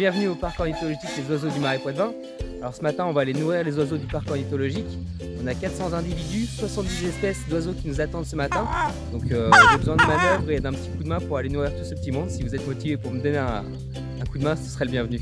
Bienvenue au parc ornithologique des oiseaux du Marais Poitevin. Alors ce matin, on va aller nourrir les oiseaux du parc ornithologique. On a 400 individus, 70 espèces d'oiseaux qui nous attendent ce matin. Donc euh, j'ai besoin de manœuvres et d'un petit coup de main pour aller nourrir tout ce petit monde. Si vous êtes motivé pour me donner un coup de main, ce serait le bienvenu.